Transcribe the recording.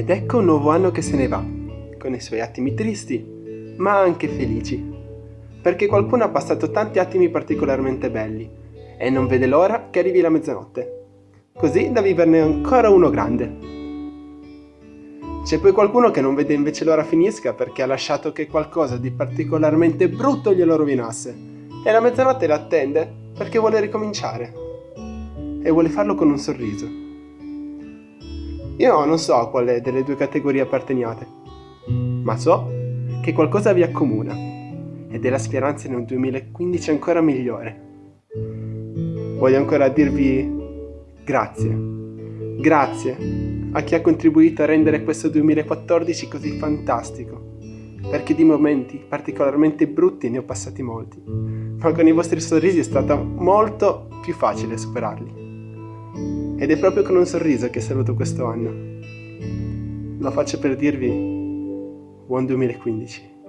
Ed ecco un nuovo anno che se ne va, con i suoi attimi tristi, ma anche felici. Perché qualcuno ha passato tanti attimi particolarmente belli e non vede l'ora che arrivi la mezzanotte, così da viverne ancora uno grande. C'è poi qualcuno che non vede invece l'ora finisca perché ha lasciato che qualcosa di particolarmente brutto glielo rovinasse e la mezzanotte l'attende perché vuole ricominciare e vuole farlo con un sorriso. Io non so a quale delle due categorie apparteniate, ma so che qualcosa vi accomuna ed è la speranza in un 2015 ancora migliore. Voglio ancora dirvi grazie, grazie a chi ha contribuito a rendere questo 2014 così fantastico, perché di momenti particolarmente brutti ne ho passati molti, ma con i vostri sorrisi è stato molto più facile superarli. Ed è proprio con un sorriso che saluto questo anno. Lo faccio per dirvi buon 2015.